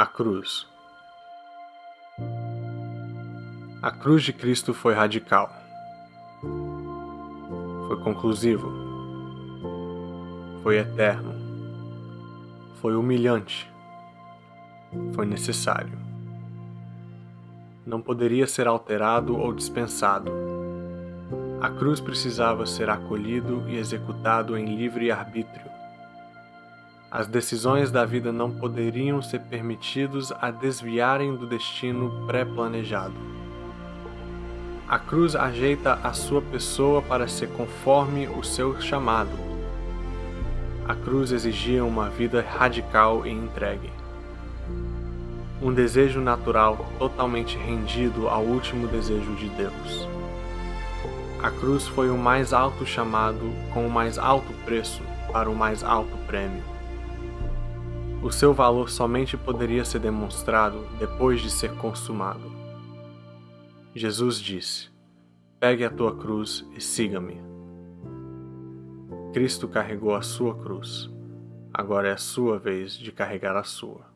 A cruz. A cruz de Cristo foi radical. Foi conclusivo. Foi eterno. Foi humilhante. Foi necessário. Não poderia ser alterado ou dispensado. A cruz precisava ser acolhido e executado em livre arbítrio as decisões da vida não poderiam ser permitidos a desviarem do destino pré-planejado. A cruz ajeita a sua pessoa para ser conforme o seu chamado. A cruz exigia uma vida radical e entregue. Um desejo natural totalmente rendido ao último desejo de Deus. A cruz foi o mais alto chamado com o mais alto preço para o mais alto prêmio. O seu valor somente poderia ser demonstrado depois de ser consumado. Jesus disse: Pegue a tua cruz e siga-me. Cristo carregou a sua cruz. Agora é a sua vez de carregar a sua.